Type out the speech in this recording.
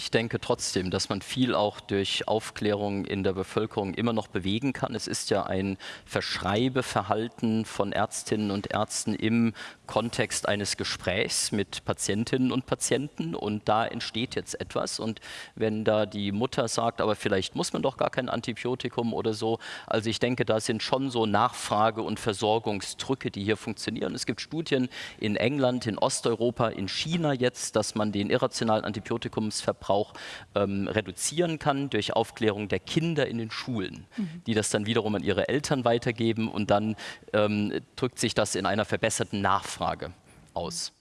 ich denke trotzdem, dass man viel auch durch Aufklärung in der Bevölkerung immer noch bewegen kann. Es ist ja ein Verschreibeverhalten von Ärztinnen und Ärzten im Kontext eines Gesprächs mit Patientinnen und Patienten und da entsteht jetzt etwas und wenn da die Mutter sagt, aber vielleicht muss man doch gar kein Antibiotikum oder so, also ich denke, da sind schon so Nachfrage- und Versorgungsdrücke, die hier funktionieren. Es gibt Studien in England, in Osteuropa, in China jetzt, dass man den irrationalen Antibiotikumsverbrauch ähm, reduzieren kann durch Aufklärung der Kinder in den Schulen, mhm. die das dann wiederum an ihre Eltern weitergeben und dann ähm, drückt sich das in einer verbesserten Nachfrage aus.